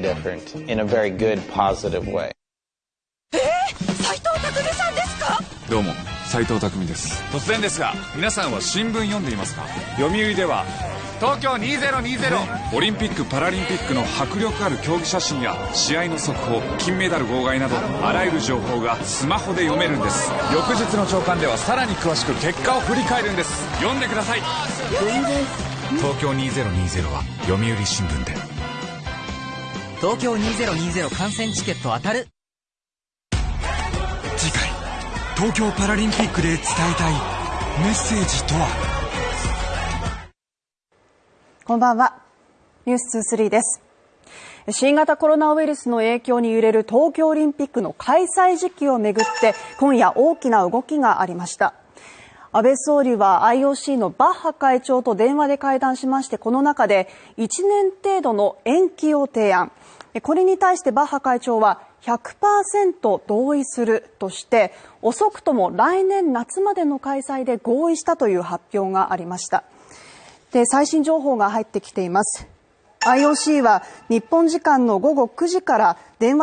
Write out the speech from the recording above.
very different in a very good, positive way. えー、斉藤匠さんですか？どうも斉藤匠です。突然ですが皆さんは新聞読んでいますか？読売では東京2020オリンピック・パラリンピックの迫力ある競技写真や試合の速報金メダル号外などあらゆる情報がスマホで読めるんです。翌日の朝刊ではさらに詳しく結果を振り返るんです。読んでください。東京2020は読売新聞で東京2020観戦チケット当たる。次回東京パラリンピックで伝えたいメッセージとは？こんばんは。ニュース23です。新型コロナウイルスの影響に揺れる東京オリンピックの開催時期をめぐって今夜大きな動きがありました安倍総理は IOC のバッハ会長と電話で会談しましてこの中で1年程度の延期を提案。これに対してバッハ会長は100%同意するとして遅くとも来年夏までの開催で合意したという発表がありました。で最新情報が入ってきています。IOC は日本時間の午後9時から電話